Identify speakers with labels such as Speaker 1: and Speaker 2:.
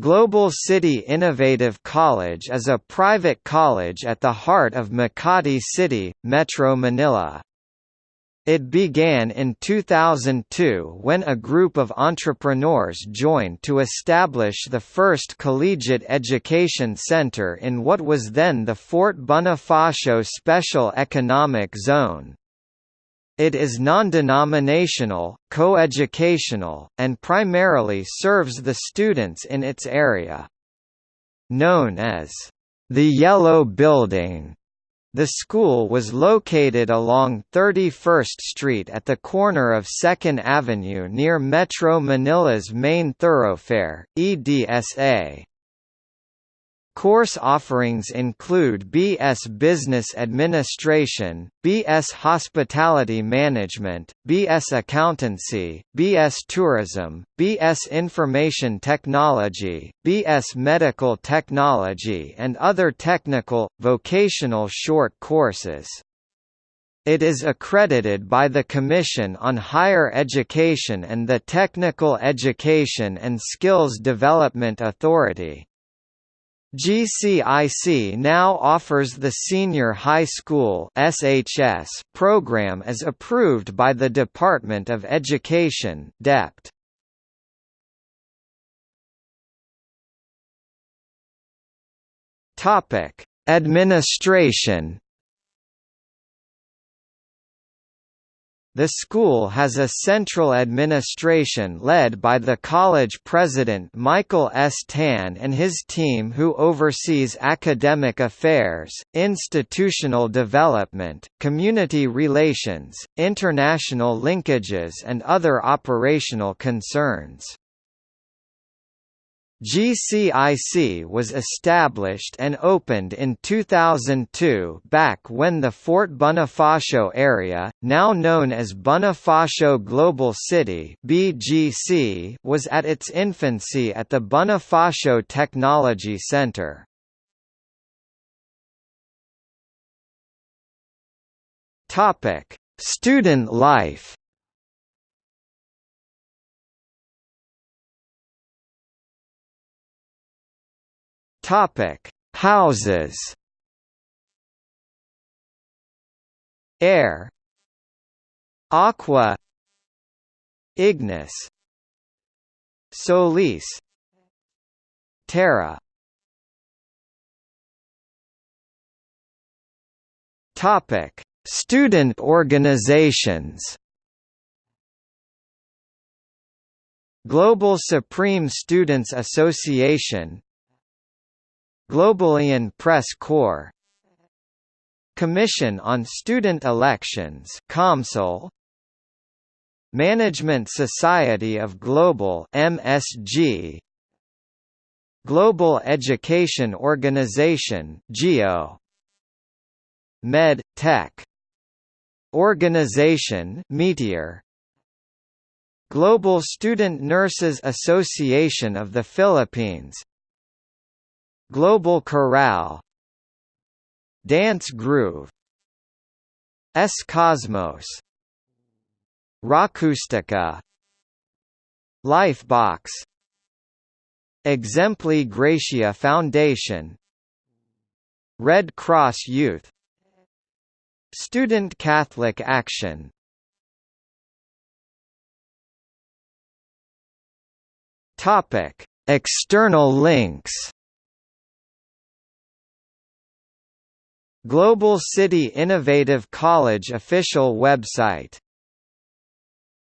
Speaker 1: Global City Innovative College is a private college at the heart of Makati City, Metro Manila. It began in 2002 when a group of entrepreneurs joined to establish the first collegiate education center in what was then the Fort Bonifacio Special Economic Zone. It is non-denominational, co-educational, and primarily serves the students in its area. Known as the Yellow Building, the school was located along 31st Street at the corner of 2nd Avenue near Metro Manila's main thoroughfare, EDSA. Course offerings include BS Business Administration, BS Hospitality Management, BS Accountancy, BS Tourism, BS Information Technology, BS Medical Technology and other technical, vocational short courses. It is accredited by the Commission on Higher Education and the Technical Education and Skills Development Authority. GCIC now offers the Senior High School SHS program as approved by the Department of Education DepEd. Topic: Administration The school has a central administration led by the college president Michael S. Tan and his team who oversees academic affairs, institutional development, community relations, international linkages and other operational concerns. GCIC was established and opened in 2002 back when the Fort Bonifacio area, now known as Bonifacio Global City (BGC), was at its infancy at the Bonifacio Technology Center. Student life Topic: Houses. Air. Aqua. Ignis. Solis. Terra. Topic: Student organizations. Global Supreme Students Association Globalian Press Corps. Commission on Student Elections COMSOL. Management Society of Global MSG Global Education Organization GEO Med Tech. Organization Meteor. Global Student Nurses Association of the Philippines Global Chorale Dance Groove S Cosmos Rockcoustica Lifebox Exempli Gratia Foundation Red Cross Youth Student Catholic Action. Topic: External links Global City Innovative College official website